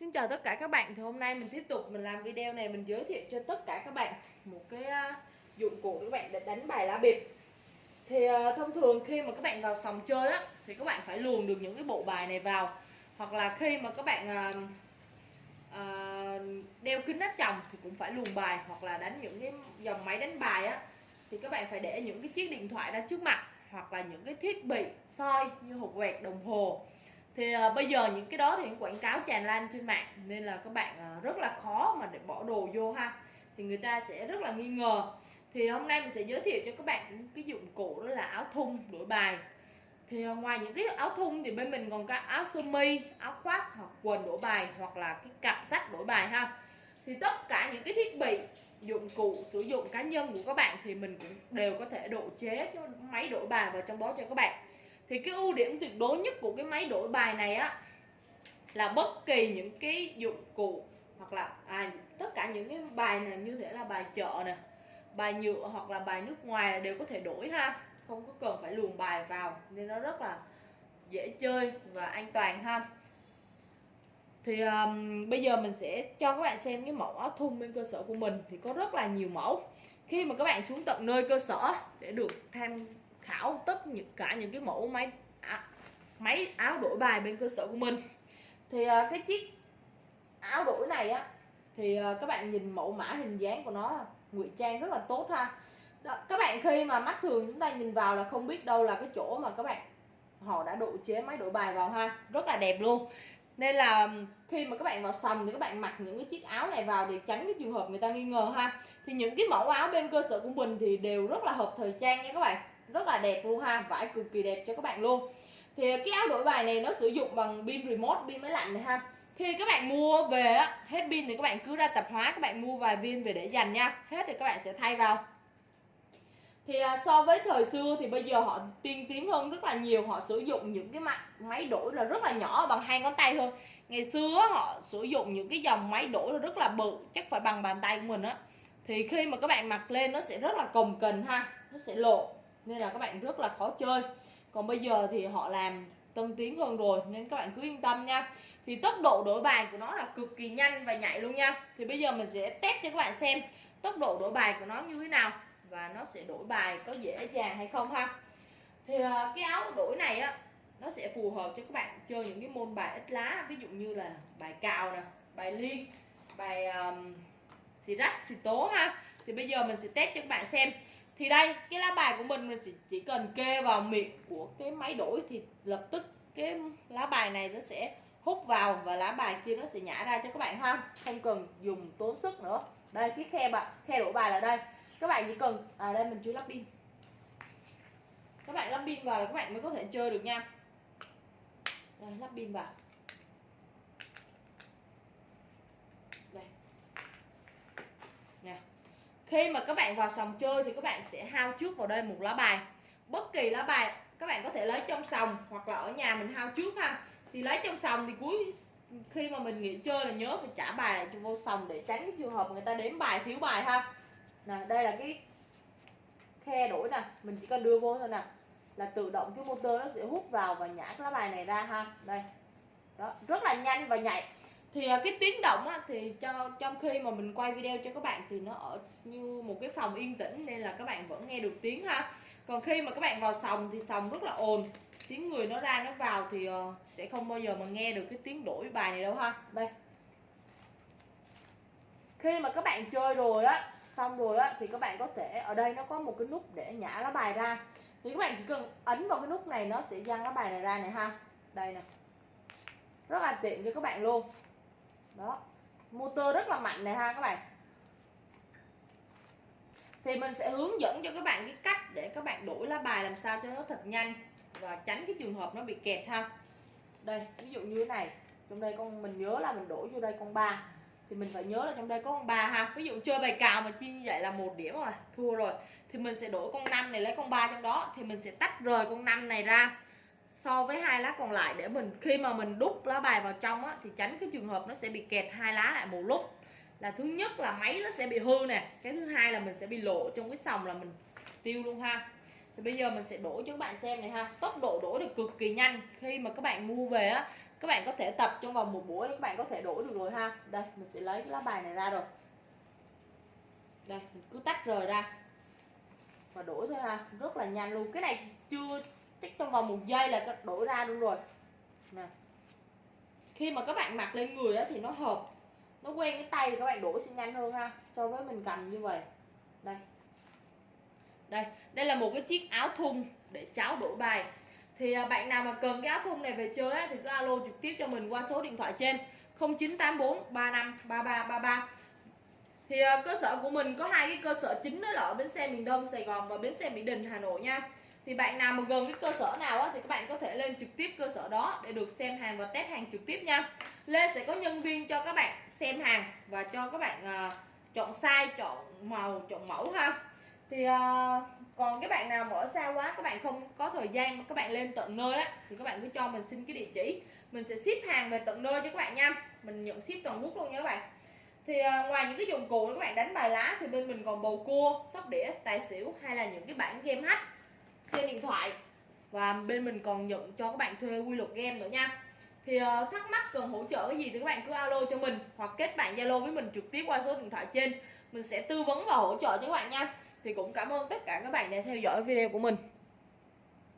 Xin chào tất cả các bạn. Thì hôm nay mình tiếp tục mình làm video này mình giới thiệu cho tất cả các bạn một cái à, dụng cụ các bạn để đánh bài lá bịp. Thì à, thông thường khi mà các bạn vào sòng chơi á thì các bạn phải luồn được những cái bộ bài này vào. Hoặc là khi mà các bạn à, à, đeo kính áp tròng thì cũng phải luồn bài hoặc là đánh những cái dòng máy đánh bài á. Thì các bạn phải để những cái chiếc điện thoại ra trước mặt hoặc là những cái thiết bị soi như hộp quẹt đồng hồ thì uh, bây giờ những cái đó thì những quảng cáo tràn lan trên mạng nên là các bạn uh, rất là khó mà để bỏ đồ vô ha. Thì người ta sẽ rất là nghi ngờ. Thì hôm nay mình sẽ giới thiệu cho các bạn cái dụng cụ đó là áo thun đổi bài. Thì uh, ngoài những cái áo thun thì bên mình còn có áo sơ mi áo khoác hoặc quần đổi bài hoặc là cái cặp sách đổi bài ha. Thì tất cả những cái thiết bị dụng cụ sử dụng cá nhân của các bạn thì mình cũng đều có thể độ chế cái máy đổi bài vào trong đó cho các bạn thì cái ưu điểm tuyệt đối nhất của cái máy đổi bài này á là bất kỳ những cái dụng cụ hoặc là à, tất cả những cái bài này như thế là bài chợ nè bài nhựa hoặc là bài nước ngoài đều có thể đổi ha. Không có cần phải luồn bài vào nên nó rất là dễ chơi và an toàn ha. Thì um, bây giờ mình sẽ cho các bạn xem cái mẫu áo thun bên cơ sở của mình thì có rất là nhiều mẫu. Khi mà các bạn xuống tận nơi cơ sở để được tham khảo tất những cả những cái mẫu máy à, máy áo đổi bài bên cơ sở của mình. Thì à, cái chiếc áo đổi này á thì à, các bạn nhìn mẫu mã hình dáng của nó ngụy trang rất là tốt ha. Đó, các bạn khi mà mắt thường chúng ta nhìn vào là không biết đâu là cái chỗ mà các bạn họ đã độ chế máy đổi bài vào ha. Rất là đẹp luôn. Nên là khi mà các bạn vào sầm thì các bạn mặc những cái chiếc áo này vào để tránh cái trường hợp người ta nghi ngờ ha. Thì những cái mẫu áo bên cơ sở của mình thì đều rất là hợp thời trang nha các bạn rất là đẹp luôn ha, vải cực kỳ đẹp cho các bạn luôn. Thì cái áo đổi bài này nó sử dụng bằng pin remote, pin máy lạnh này ha. Khi các bạn mua về á, hết pin thì các bạn cứ ra tạp hóa, các bạn mua vài viên về để dành nha. Hết thì các bạn sẽ thay vào. Thì à, so với thời xưa thì bây giờ họ tiên tiến hơn rất là nhiều, họ sử dụng những cái máy đổi là rất là nhỏ bằng hai ngón tay thôi ngày xưa họ sử dụng những cái dòng máy đổi là rất là bự, chắc phải bằng bàn tay của mình á. Thì khi mà các bạn mặc lên nó sẽ rất là cồng kềnh ha, nó sẽ lộ nên là các bạn rất là khó chơi. Còn bây giờ thì họ làm tân tiến hơn rồi nên các bạn cứ yên tâm nha. Thì tốc độ đổi bài của nó là cực kỳ nhanh và nhạy luôn nha. Thì bây giờ mình sẽ test cho các bạn xem tốc độ đổi bài của nó như thế nào và nó sẽ đổi bài có dễ dàng hay không ha. Thì à, cái áo đổi này á nó sẽ phù hợp cho các bạn chơi những cái môn bài ít lá ví dụ như là bài cào nè bài liên bài um, xì rách xì tố ha. Thì bây giờ mình sẽ test cho các bạn xem thì đây cái lá bài của mình mình chỉ, chỉ cần kê vào miệng của cái máy đổi thì lập tức cái lá bài này nó sẽ hút vào và lá bài kia nó sẽ nhả ra cho các bạn ha. Không cần dùng tốn sức nữa. Đây cái khe bạn khe đổi bài là đây. Các bạn chỉ cần à đây mình chưa lắp pin. Các bạn lắp pin vào là các bạn mới có thể chơi được nha. Đây lắp pin vào đây nè khi mà các bạn vào sòng chơi thì các bạn sẽ hao trước vào đây một lá bài. Bất kỳ lá bài, các bạn có thể lấy trong sòng hoặc là ở nhà mình hao trước ha. Thì lấy trong sòng thì cuối khi mà mình nghỉ chơi là nhớ phải trả bài lại cho vô sòng để tránh cái trường hợp người ta đếm bài, thiếu bài ha. Nè, đây là cái khe đổi nè. Mình chỉ cần đưa vô thôi nè. Là tự động cái motor nó sẽ hút vào và nhả cái lá bài này ra ha. Đây. Đó, rất là nhanh và nhạy thì à, cái tiếng động á, thì cho trong khi mà mình quay video cho các bạn thì nó ở như một cái phòng yên tĩnh nên là các bạn vẫn nghe được tiếng ha. Còn khi mà các bạn vào sòng thì sòng rất là ồn. Tiếng người nó ra nó vào thì uh, sẽ không bao giờ mà nghe được cái tiếng đổi bài này đâu ha. Đây. Khi mà các bạn chơi rồi á xong rồi á thì các bạn có thể ở đây nó có một cái nút để nhả lá bài ra. Thì các bạn chỉ cần ấn vào cái nút này nó sẽ giăng lá bài này ra này ha. Đây nè. Rất là tiện cho các bạn luôn đó. Motor rất là mạnh này ha các bạn. Thì mình sẽ hướng dẫn cho các bạn cái cách để các bạn đổi lá bài làm sao cho nó thật nhanh và tránh cái trường hợp nó bị kẹt ha. Đây, ví dụ như thế này. Trong đây con, mình nhớ là mình đổi vô đây con ba. Thì mình phải nhớ là trong đây có con ba ha. Ví dụ chơi bài cào mà chi như vậy là một điểm rồi, thua rồi. Thì mình sẽ đổi con năm này lấy con ba trong đó. Thì mình sẽ tách rời con năm này ra so với hai lá còn lại để mình khi mà mình đúc lá bài vào trong á, thì tránh cái trường hợp nó sẽ bị kẹt hai lá lại một lúc. Là thứ nhất là máy nó sẽ bị hư nè cái thứ hai là mình sẽ bị lộ trong cái sòng là mình tiêu luôn ha. Thì bây giờ mình sẽ đổi cho các bạn xem này ha. Tốc độ đổi được cực kỳ nhanh. Khi mà các bạn mua về á các bạn có thể tập trong vòng một buổi các bạn có thể đổi được rồi ha. Đây mình sẽ lấy cái lá bài này ra rồi. Đây mình cứ tách rời ra. Và đổi thôi ha. Rất là nhanh luôn. Cái này chưa chắc trong vòng một giây là đổ ra luôn rồi. Nè. Khi mà các bạn mặc lên người á thì nó hợp nó quen cái tay thì các bạn đổ sẽ nhanh hơn ha so với mình cầm như vậy. Đây. Đây đây là một cái chiếc áo thun để cháu đổi bài. Thì à, bạn nào mà cần cái áo thun này về chơi á, thì cứ alo trực tiếp cho mình qua số điện thoại trên 0984 35 33 33 thì à, cơ sở của mình có hai cái cơ sở chính đó là ở bến xe miền Đông Sài Gòn và bến xe Mỹ Đình Hà Nội nha thì bạn nào mà gần cái cơ sở nào á, thì các bạn có thể lên trực tiếp cơ sở đó để được xem hàng và test hàng trực tiếp nha. Lên sẽ có nhân viên cho các bạn xem hàng và cho các bạn uh, chọn size chọn màu chọn mẫu ha. Thì uh, còn cái bạn nào mà ở xa quá các bạn không có thời gian mà các bạn lên tận nơi á thì các bạn cứ cho mình xin cái địa chỉ. Mình sẽ ship hàng về tận nơi cho các bạn nha. Mình nhận ship toàn quốc luôn nha các bạn. Thì uh, ngoài những cái dụng cụ các bạn đánh bài lá thì bên mình còn bầu cua sóc đĩa tài xỉu hay là những cái bản game hack trên điện thoại. Và bên mình còn nhận cho các bạn thuê quy luật game nữa nha. Thì uh, thắc mắc cần hỗ trợ cái gì thì các bạn cứ alo cho mình hoặc kết bạn zalo với mình trực tiếp qua số điện thoại trên. Mình sẽ tư vấn và hỗ trợ cho các bạn nha. Thì cũng cảm ơn tất cả các bạn đã theo dõi video của mình.